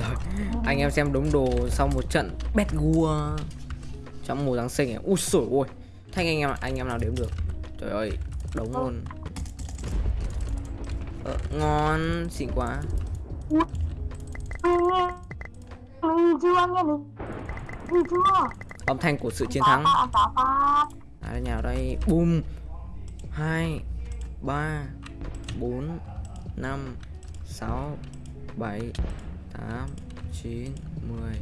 Rồi, anh em xem đúng đồ sau một trận bet gua trong mùa Giáng sinh ấy. Ui sổi ôi. Thanh anh em anh em nào đếm được. Trời ơi, đống luôn. Ờ, ngon, xịn quá. Âm thanh của sự chiến thắng. Phá phá À đây nào đây. Bum. 2 3 4 5 6 7 8 9 10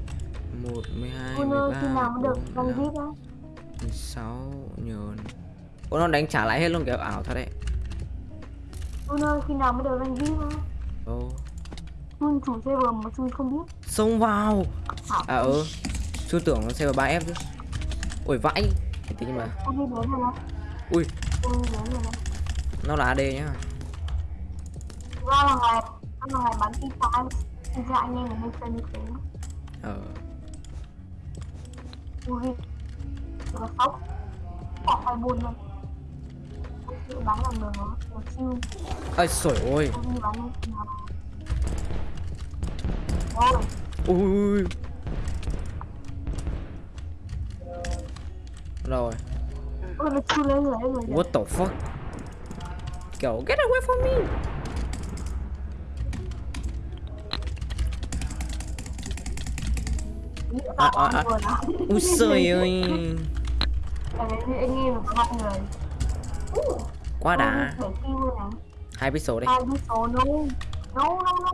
11 12 Ui ơi khi 13 nào mới được 14 răng 15 vip á? 16 nhờn. Ủa nó đánh trả lại hết luôn kiểu ảo thật đấy. Ui ơi khi nào mới được răng vip á? Ồ Chun chủ server mà Chun không biết. Xông vào. À ừ. Chưa tưởng nó vào 3F chứ. Ôi vãi. Thế nhưng mà. Ui. Nó là AD nhá. Ra là ngày Là ngày bắn phi phái Thì ra anh em ở đây chơi như thế. Ờ. Ui Rồi sốc. Bỏ khoai buôn luôn. Bắn đường nó Nó chiêu Ây sổi ôi. Ui Rồi. Nó rồi rồi What the fuck? Kiểu get away from me À, à, à. Ui trời ơi. Anh em người Quá đã. Hai pixel đây Hai no No no no